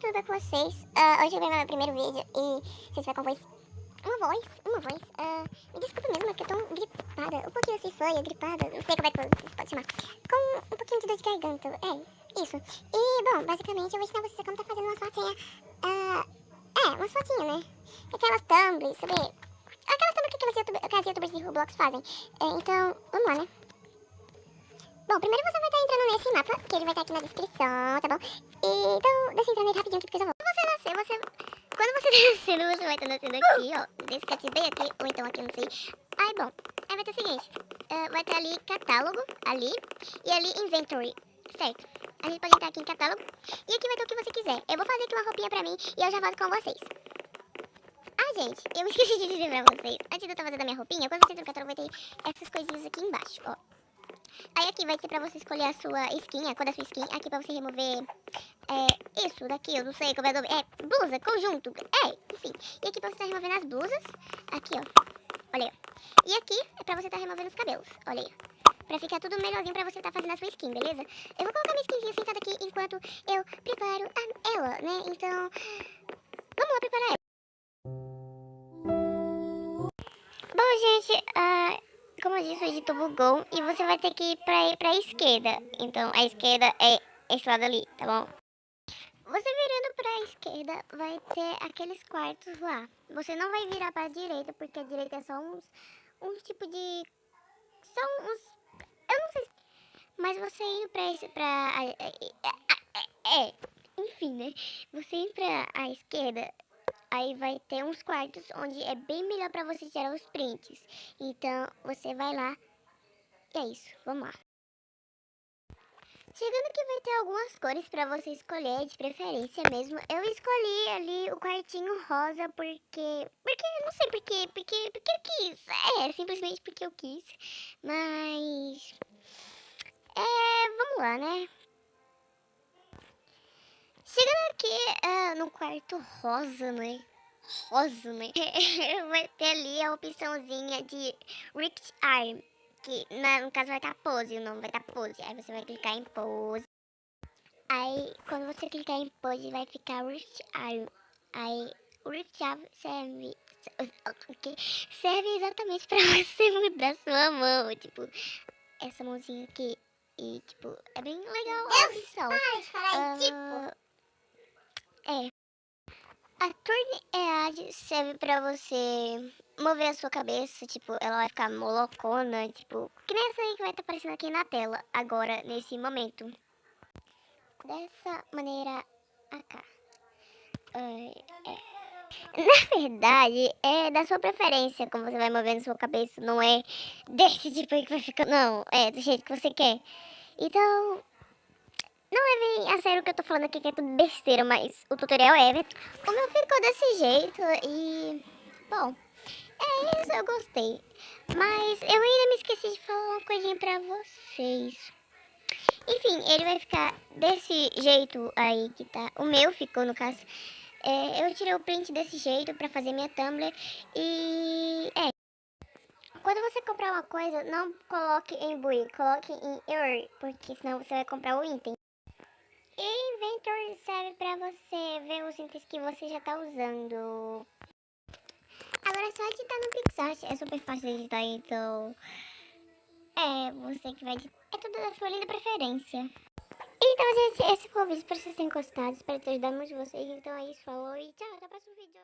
tudo com vocês? Uh, hoje eu venho meu primeiro vídeo e vocês vai com voz... Uma voz, uma voz. Uh, me desculpa mesmo, é que eu tô gripada. Um pouquinho assim foi, gripada, não sei como é que pode chamar. Com um pouquinho de dor de garganta. É, isso. E, bom, basicamente eu vou ensinar vocês como tá fazendo uma fotinha. Uh, é, uma fotinha, né? Aquelas thumbs, sabe? Aquelas thumbs que aquelas youtubers, que as youtubers de Roblox fazem. É, então, vamos lá, né? Bom, primeiro você vai estar entrando nesse mapa, que ele vai estar aqui na descrição, tá bom? E, então, deixa eu entrar nele rapidinho aqui, porque eu já vou. Quando você. Quando você tá nascendo, você vai estar nascendo aqui, ó. Desse cat bem aqui, ou então aqui, não sei. Aí, bom, aí vai ter o seguinte. Uh, vai ter ali catálogo, ali, e ali inventory, certo? A gente pode entrar aqui em catálogo, e aqui vai ter o que você quiser. Eu vou fazer aqui uma roupinha pra mim, e eu já volto com vocês. Ah, gente, eu esqueci de dizer pra vocês. Antes de eu estar fazendo a minha roupinha, quando você entra no catálogo, vai ter essas coisinhas aqui embaixo, ó. Aí aqui vai ser pra você escolher a sua skin, a cor da sua skin. Aqui pra você remover é, isso daqui, eu não sei como é o nome. É, blusa, conjunto, é, enfim. E aqui pra você estar tá removendo as blusas. Aqui, ó. Olha aí, ó. E aqui é pra você estar tá removendo os cabelos, olha aí. Pra ficar tudo melhorzinho pra você estar tá fazendo a sua skin, beleza? Eu vou colocar minha skinzinha sentada aqui enquanto eu preparo ela, né? Então, vamos lá preparar ela. Bom, gente, uh, como eu disse, o editor bugou e você vai ter que ir pra, pra esquerda. Então, a esquerda é esse lado ali, tá bom? Você virando pra esquerda, vai ter aqueles quartos lá. Você não vai virar pra direita, porque a direita é só uns, uns tipo de... São uns... Eu não sei... Mas você indo pra esse... Pra, é, é, enfim, né? Você indo pra a esquerda, aí vai ter uns quartos onde é bem melhor para você tirar os prints. Então, você vai lá. E é isso, vamos lá. Chegando aqui vai ter algumas cores para você escolher, de preferência mesmo. Eu escolhi ali o quartinho rosa porque... Porque, não sei porquê, porque, porque eu quis. É, simplesmente porque eu quis. Mas... É, vamos lá, né? Chegando aqui uh, no quarto rosa, né? Rosa, né? vai ter ali a opçãozinha de Rift Arm. Que no caso vai estar pose, o nome vai estar pose. Aí você vai clicar em pose. Aí quando você clicar em pose vai ficar Rift Arm. Aí o Arm serve okay, serve exatamente pra você mudar sua mão. Tipo, essa mãozinha aqui. E, tipo, é bem legal a opção. uh, tipo. A Turn EAD serve pra você mover a sua cabeça, tipo, ela vai ficar molocona, tipo, que nem essa aí que vai estar tá aparecendo aqui na tela, agora, nesse momento. Dessa maneira, cá. É. Na verdade, é da sua preferência como você vai movendo sua cabeça, não é desse tipo aí que vai ficar, não, é do jeito que você quer. Então, não levem a sério o que eu tô falando aqui, que é tudo besteira, mas o tutorial é. O meu ficou desse jeito e... Bom, é isso, eu gostei. Mas eu ainda me esqueci de falar uma coisinha pra vocês. Enfim, ele vai ficar desse jeito aí que tá. O meu ficou, no caso. É, eu tirei o print desse jeito pra fazer minha Tumblr. E... É. Quando você comprar uma coisa, não coloque em buy, coloque em error, porque senão você vai comprar o item. E Inventor serve pra você ver os itens que você já tá usando. Agora é só editar no Pixart, é super fácil de editar, então... É, você que vai editar. É tudo da sua linda preferência. Então, gente, esse foi o vídeo. Espero que vocês tenham gostado. Espero ter ajudado muito vocês. Então é isso, falou e tchau, até o próximo vídeo.